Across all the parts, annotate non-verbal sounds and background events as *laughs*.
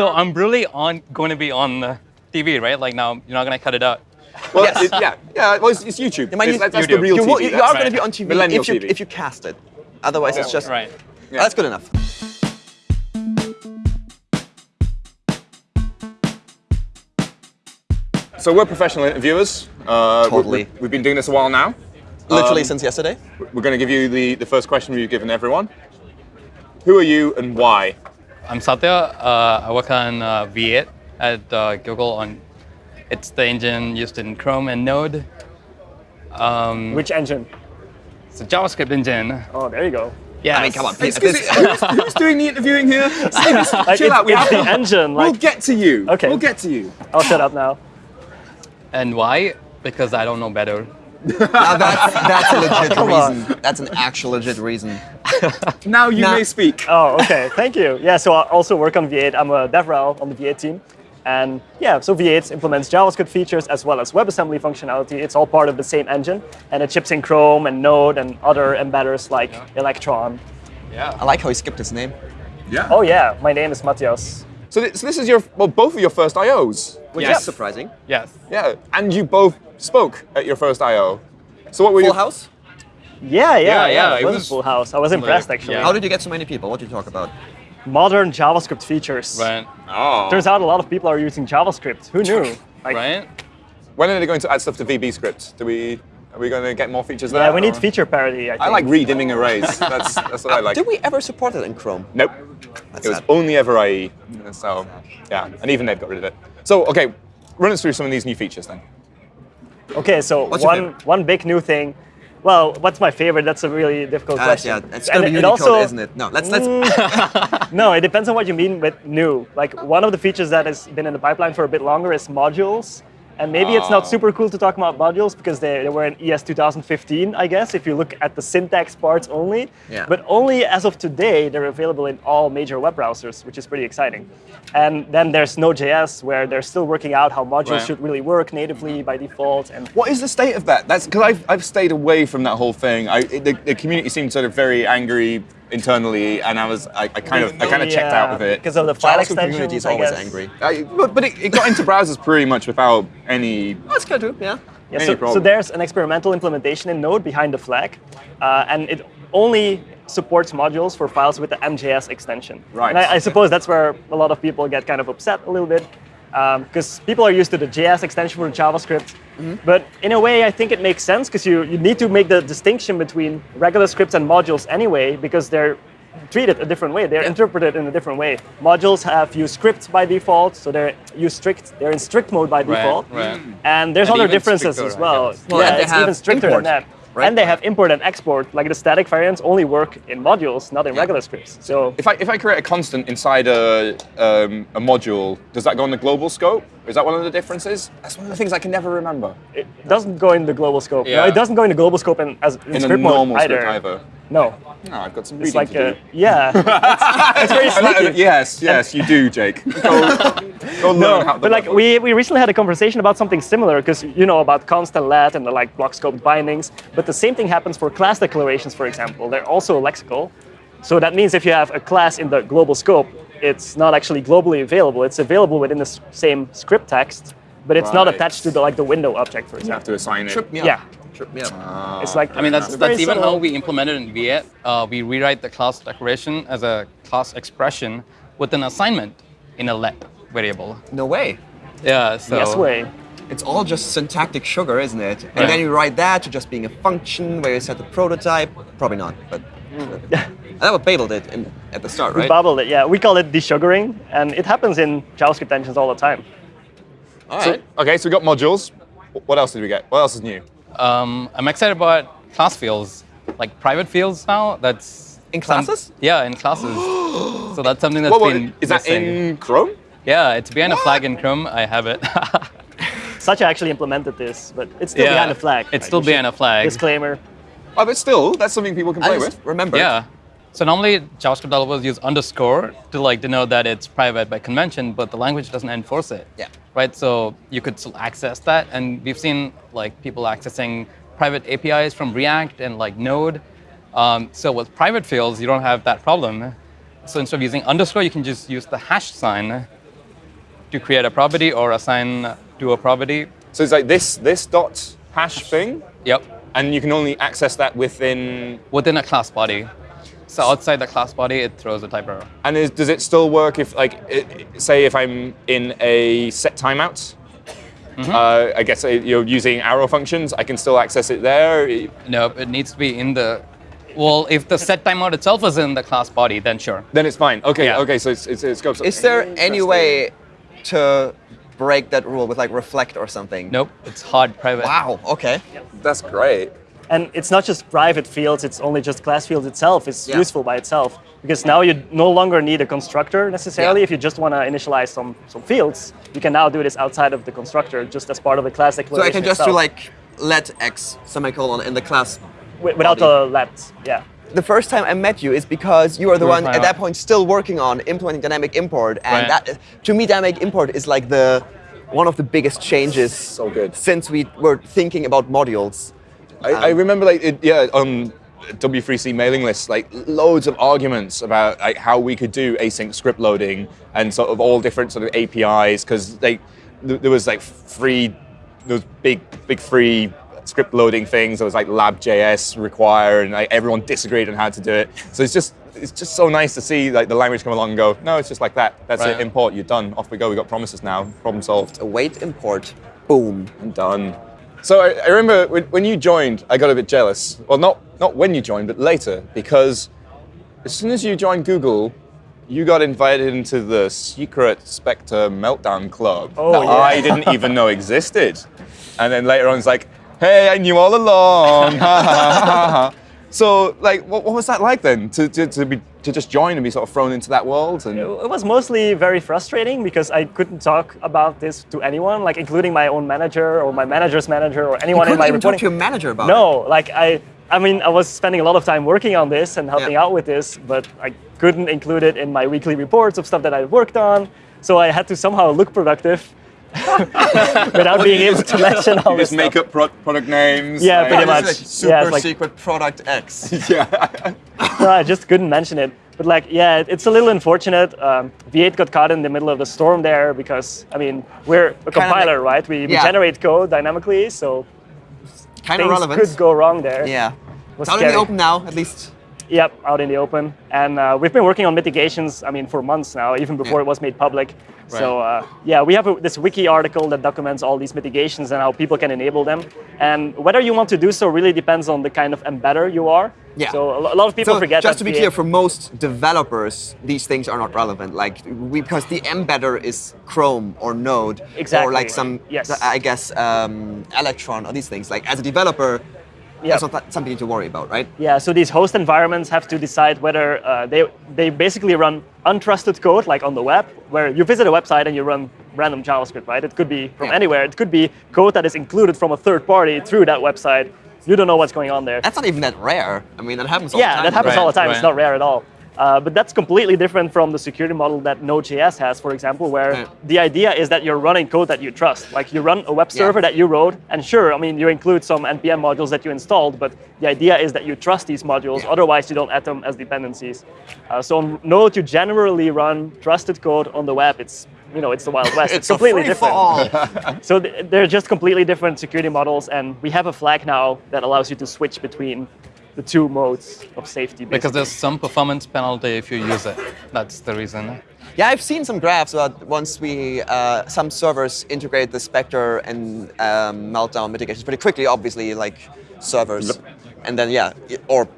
So I'm really on going to be on the TV, right? Like now, you're not going to cut it out. Well, Yes. it- yeah, yeah. Well, it's, it's YouTube. You might It's- use- that's, that's You the do. real You, TV. will- you That's are right. going to be on TV Millennial if you, TV. if you cast it. Otherwise, it's just Right. Yeah, that's good enough. So we're professional interviewers. Uh, we- Totally. We, have been doing this a while now. Literally Um, since yesterday. We're going to give you the, the first question we've given everyone. Who are you and why? I'm Satya. Uh, I work on uh, V8 at uh, Google. On it's the engine used in Chrome and Node. Um, Which engine? it's a JavaScript engine. Oh, there you go. Yeah. I mean, come on. Excuse me, who's, who's doing the interviewing here? *laughs* Steve, Like, chill out. We have the to- engine. We'll get to you. Okay. We'll get to you. I'll shut up now. And why? Because I don't know better. Now that's, that's a *laughs* legit Come on. reason. That's an actual legit reason. *laughs* Now you Nah. may speak. Oh, okay. Thank you. Yeah, so I also work on V8. I'm a DevRel on the V8 team. And yeah, so V8 implements JavaScript features as well as WebAssembly functionality. It's all part of the same engine. And it ships in Chrome and Node and other embedders like Electron. Yeah. I like how he skipped his name. Yeah. Oh yeah, my name is Matthias. So, thi- so this is your well, both of your first I/Os. Which Yes. is surprising. Yes. Yeah, and you both spoke at your first I/O. So what were Full you? house? Yeah, yeah, Yeah, yeah. yeah, It it was, was a full house. I was impressed like, actually. yeah. How did you get so many people? What did you talk about? Modern JavaScript features. Right. Oh. Turns out a lot of people are using JavaScript. Who knew? Like, Right. When are they going to add stuff to VB script? Do we? Are we going to get more features there? Yeah, we need or- feature parity. I, think. I like redimming arrays. That's that's what I uh, like. Did we ever support it in Chrome? Nope. That's it was sad. only ever IE. So yeah, and even they've got rid of it. So okay, run us through some of these new features then. Okay, so What's one one big new thing. Well, what's my favorite? That's a really difficult Ah, question. yeah, it's gonna be it Unicode, also- isn't it? No, let's let's. *laughs* No, it depends on what you mean with new. Like one of the features that has been in the pipeline for a bit longer is modules. And maybe it's not Oh. super cool to talk about modules because they, they were in ES 2015, I guess, if you look at the syntax parts only. Yeah. But only as of today, they're available in all major web browsers, which is pretty exciting. And then there's Node.js, where they're still working out how modules Right. should really work natively by default. And What is the state of that? That's because I've, I've stayed away from that whole thing. I, the, the community seemed sort of very angry internally, and I was I, I kind of I kind of checked out of it. Because of the file JavaScript extensions, community is I always guess. angry. I, but but it, it got into browsers pretty much without any. That's good too. Yeah. Yeah, so, so there's an experimental implementation in Node behind the flag, uh, and it only supports modules for files with the MJS extension. Right, And I, I okay. suppose that's where a lot of people get kind of upset a little bit, because people are used to the JS extension for JavaScript. Mm-hmm. But in a way, I think it makes sense because you, you need to make the distinction between regular scripts and modules anyway, because they're treated a different way. They're interpreted in a different way. Modules have use strict by default, so they're use strict. They're in strict mode by default. right. And there's And other differences stricter, as well. guess. Well, yeah, and they it's have even stricter import, than that. Right? And they have import and export. Like the static variants only work in modules, not in regular scripts. So If I if I create a constant inside a um, a module, does that go in the global scope? Is that one of the differences? That's one of the things I can never remember. it doesn't go in the global scope. No, Yeah. it doesn't go in the global scope in, as in, In a script normal mode script either. Either. No, No, I've got some it's reading like to a, do. yeah. *laughs* it's very sneaky. yes, yes, you do, Jake. *laughs* Go, go learn No, how the but like web we, we recently had a conversation about something similar because you know about const and let and the like block scoped bindings, but the same thing happens for class declarations, for example. They're also lexical. So that means if you have a class in the global scope, it's not actually globally available. It's available within the same script text, but it's not attached to the like the window object, for example. You have to assign it. Trip me up. Yeah. Trip me up. It's like I mean, that's it's that's even how we implemented in V8. Uh, we rewrite the class declaration as a class expression with an assignment in a let variable. No way. Yeah. So. Yes way. It's all just syntactic sugar, isn't it? And Right. then you write that to just being a function where you set the prototype. Probably not, but. *laughs* and that's what Babel did in, at the start, We right? bubbled it, yeah. We call it desugaring, and it happens in JavaScript engines all the time. All So, okay, so we got modules. What else did we get? What else is new? Um, I'm excited about class fields, like private fields now. That's In some- classes? yeah, in classes. *gasps* so that's something that's What, what, been is that missing. in Chrome? Yeah, it's behind a flag in Chrome. I have it. *laughs* Satya actually implemented this, but it's still yeah, behind a flag. It's right? still We behind a flag. Disclaimer. Oh, but still, that's something people can play just with. remember. Yeah. So normally JavaScript developers use underscore to like denote that it's private by convention, but the language doesn't enforce it. Yeah. Right. So you could still access that, and we've seen like people accessing private APIs from React and like Node. Um, so with private fields, you don't have that problem. So instead of using underscore, you can just use the hash sign to create a property or assign to a property. So it's like this this dot hash thing, Yep. and you can only access that within. Within a class body. So outside the class body, it throws a type error. And is, does it still work if, like, it, say, if I'm in a set timeout? Uh, I guess uh, you're using arrow functions. I can still access it there. No, it needs to be in the. Well, if the set timeout itself is in the class body, then sure. Then it's fine. Okay. Yeah. Okay. So it's, it's, it scopes. Is there any way to break that rule with like reflect or something? Nope, it's hard private. Wow. Okay. That's great. And it's not just private fields, it's only just class fields itself. It's Yeah. useful by itself. Because now you no longer need a constructor necessarily. Yeah. If you just want to initialize some, some fields, you can now do this outside of the constructor, just as part of the class declaration So. I can just itself, do like let x semicolon in the class. wi- without body. the let. Yeah. The first time I met you is because you are the one my at that point still working on implementing dynamic import, and Right. that to me dynamic import is like the one of the biggest changes. So good. Since we were thinking about modules. I, I um, remember, like, it, yeah, um, on W3C mailing lists, like loads of arguments about like how we could do async script loading and sort of all different sort of APIs because like th- there was like free, those big big free script loading things. There was like lab.js require, and like everyone disagreed on how to do it. So it's just it's just so nice to see like the language come along and go, no, it's just like that. That's Right. it. Import. You're done. Off we go. We got promises now. Problem solved. Await import. Boom. I'm done. So I, I remember when, when you joined, I got a bit jealous. Well, not not when you joined, but later, because as soon as you joined Google, you got invited into the secret Spectre Meltdown Club Oh, that yeah. I didn't even know existed. And then later on, it's like, hey, I knew all along. *laughs* So, like, what, what was that like then? To, to, to, be, to just join and be sort of thrown into that world? And It was mostly very frustrating because I couldn't talk about this to anyone, like including my own manager or my manager's manager or You anyone in couldn't my even talk reporting. to your manager about it. No, like I, I mean, I was spending a lot of time working on this and helping Yeah. out with this, but I couldn't include it in my weekly reports of stuff that I worked on. So I had to somehow look productive *laughs* without being able to mention all you this just make up pro- product names. Yeah, like- pretty much. like super Yeah, like- secret product X. *laughs* yeah. no, I just couldn't mention it. But like, yeah, it's a little unfortunate. Um, V8 got caught in the middle of the storm there because, I mean, we're a compiler, right? We, we yeah. generate code dynamically, so Kind of things relevant. could go wrong there. Yeah. It's out in the open now, at least. Yep, out in the open. And uh, we've been working on mitigations, I mean, for months now, even before Yeah. it was made public. Right. So, uh, yeah, we have a, this wiki article that documents all these mitigations and how people can enable them. And whether you want to do so really depends on the kind of embedder you are. Yeah. So, a lot of people So forget just that to be clear, for most developers, these things are not relevant. Like we, because the embedder is Chrome or Node or like some, Yes. I guess, um, Electron or these things. Like as a developer, Yeah. that's not that- something to worry about, right? Yeah, so these host environments have to decide whether uh, they they basically run untrusted code, like on the web, where you visit a website and you run random JavaScript, right? It could be from Yeah. anywhere. It could be code that is included from a third party through that website. You don't know what's going on there. That's not even that rare. I mean, that happens all the yeah, time. that happens Right, all the time. It's not rare at all. Uh, but that's completely different from the security model that Node.js has, for example, where Yeah. the idea is that you're running code that you trust. Like you run a web Yeah. server that you wrote, and sure, I mean, you include some NPM modules that you installed, but the idea is that you trust these modules, Yeah. otherwise you don't add them as dependencies. Uh, so on Node, you generally run trusted code on the web. It's you know, it's the Wild West. *laughs* It's completely a free different. *laughs* So th- they're just completely different security models, and we have a flag now that allows you to switch between the two modes of safety. Because there's some performance penalty if you use it. That's the reason. yeah, I've seen some graphs about once we uh, some servers integrate the Spectre and um, Meltdown mitigations pretty quickly. Obviously, like servers, and then yeah, or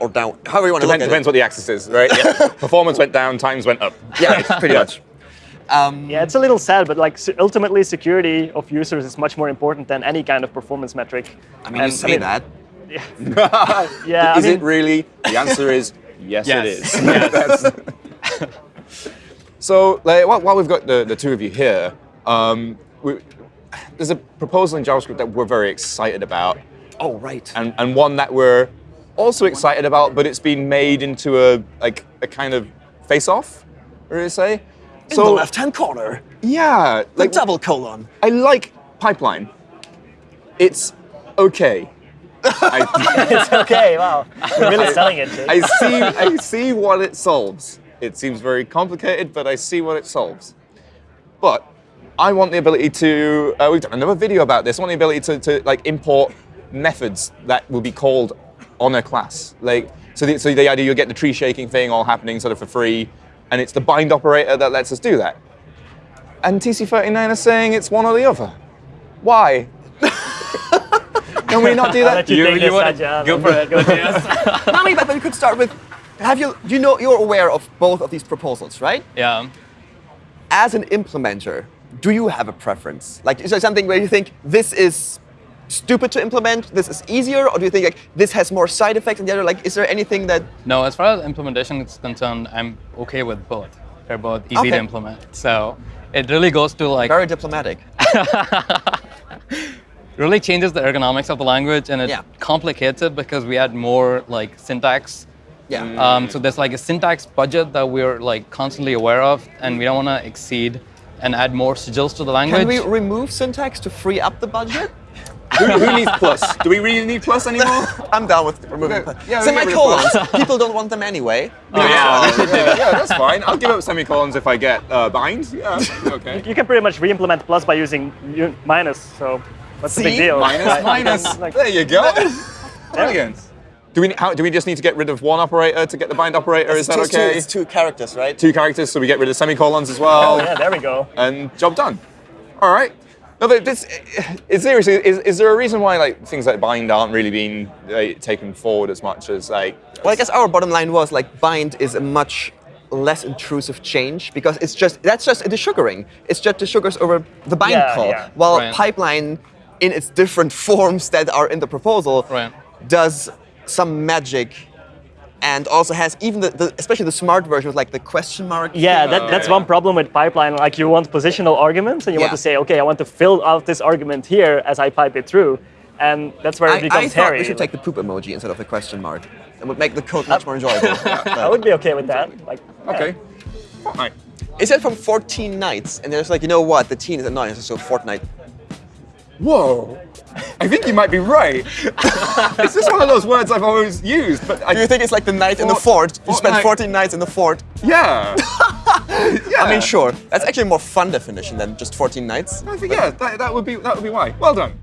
or down, however you want to look Depends, at depends it. what the axis is, right? Yeah. *laughs* Performance went down, times went up. Yeah, pretty much. Um, Yeah, it's a little sad, but like ultimately, security of users is much more important than any kind of performance metric. I mean, And, you say that. *laughs* Yeah, I is mean, it really? The answer is yes, it Yes. is. *laughs* That's- so, like, while, while we've got the, the two of you here, um, we, there's a proposal in JavaScript that we're very excited about, Oh, right. and, and one that we're also excited about, but it's been made into a like a kind of face-off, or you say? In the left-hand corner, yeah, the like double colon. I like pipeline. It's okay. I, *laughs* it's okay. Wow, you're really selling it. Jake. I see I see what it solves. It seems very complicated, but I see what it solves. but I want the ability to. Uh, we've done another video about this. I want the ability to, to like import methods that will be called on a class. Like so, the, so the idea you get the tree shaking thing all happening sort of for free, and it's the bind operator that lets us do that. And TC39 is saying it's one or the other. Why? Can we not do I'll that? let you, take this, wanna- go for it. Go to yes. I mean, but we could start with. Have you? You know, you're aware of both of these proposals, right? yeah. As an implementer, do you have a preference? Like, is there something where you think this is stupid to implement, this is easier, or do you think like this has more side effects than the other? Like, is there anything that? No, as far as implementation is concerned, I'm okay with both. They're both easy Okay. to implement. So it really goes to like Very diplomatic. *laughs* really changes the ergonomics of the language and it Yeah. complicates it because we add more like syntax. Yeah. Um, so there's like a syntax budget that we're like constantly aware of, and we don't want to exceed and add more sigils to the language. Can we remove syntax to free up the budget? who, who needs plus? Do we really need plus anymore? *laughs* I'm down with removing. Okay, yeah, we get rid of Semicolons. *laughs* People don't want them anyway. Oh, yeah, we yeah, yeah, that's fine. I'll give up semicolons if I get uh, bind. Yeah, okay. *laughs* You can pretty much re-implement plus by using minus. So what's the big deal? Minus, *laughs* Like- there you go. *laughs* Brilliant. Do we, how, do we just need to get rid of one operator to get the bind operator? Is that two- okay? It's two characters, right? Two characters, so we get rid of semicolons as well. Oh, yeah, there we go. and job done. All right. No, but this is seriously. Is, is there a reason why like things like bind aren't really being like, taken forward as much as like? Well, I guess our bottom line was like bind is a much less intrusive change because it's just that's just the sugaring. It's just the sugars over the bind Yeah, call. yeah. While Right. pipeline, in its different *laughs* forms that are in the proposal, Right. does some magic. And also has even the, the especially the smart version with like the question mark. Yeah, that, that's yeah. one problem with pipeline. Like you want positional arguments, and you want to say, okay, I want to fill out this argument here as I pipe it through, and that's where it I, becomes I thought hairy. we should take the poop emoji instead of the question mark. It would make the code much more enjoyable. *laughs* I would be okay with that. Like, yeah. Okay. Fortnite. It said from 14 nights, and there's like, you know what? The teen is annoying, so Fortnite. Whoa. I think you might be right. *laughs* it's just one of those words I've always used, but I Do you think it's like the night in the Fort-? You spent Fortnite. 14 nights in the fort. Yeah. yeah. *laughs* I mean, sure. That's actually a more fun definition than just 14 nights. I think yeah, that, that would be that would be why. Well done.